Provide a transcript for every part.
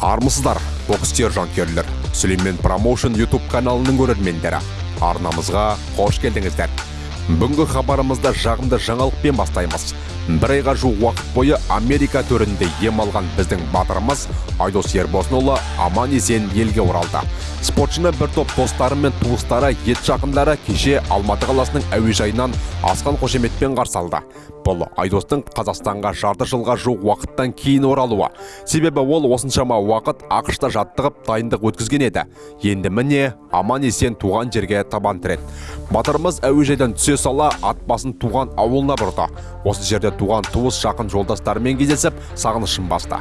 армысыздар бокстер жанкүйерлер. Сүлеймен промоушн ютуб каналының көрермендері арнамызға қош келдіңіздер. Бүгінгі хабарымызды жағымды жаңалықпен бастаймыз. Бір айға жуық уақыт бойы америка төрінде ем алған біздің батырымыз айдос ербосынұлы аман есен елге оралды. Спортшыны бір топ достары мен туыстары ет жақындары кеше алматы қаласының әуежайынан асқан қошеметпен қарсы алды. Бұл айдостың қазақстанға жарты жылға жуық уақыттан кейін оралуы. Себебі ол осыншама уақыт ақшта жаттығып дайындық өткізген еді. Енді міне аман есен туған жерге табан тіреді. Батырымыз әуежайдан түсе сала ат басын туған ауылына бұрды. Осы жерде туған туыс жақын жолдастарымен кездесіп сағынышын басты.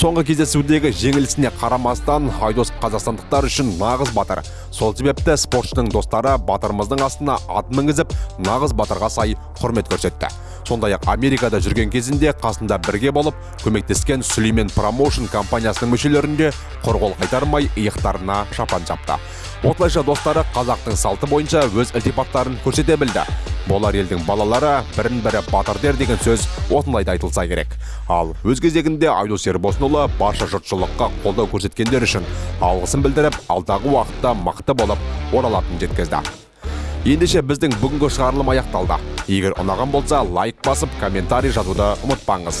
Соңғы кездесудегі жеңілісіне қарамастан айдос қазақстандықтар үшін нағыз батыр. Сол себепті спортшының достары батырымыздың астына ат мінгізіп нағыз батырға сай құрмет көрсетті. Сондай ақ америкада жүрген кезінде қасында бірге болып көмектескен сүлеймен промоушн компаниясының мүшелерінде құр қол қайтармай иықтарына шапан жапты. Осылайша достары қазақтың салты бойынша өз ілтипаттарын көрсете білді. Болар елдің балалары бірін бірі батыр дер деген сөз осылай да айтылса керек. Ал өз кезегінде айдос ербосынұлы барша жұртшылыққа қолдау көрсеткендер үшін алғысын білдіріп алдағы уақытта мықты болып оралатынын жеткізді. Ендеше біздің бүгінгі шығарылым аяқталды. Егер ұнаған болса лайк басып комментарий жазуды ұмытпаңыз.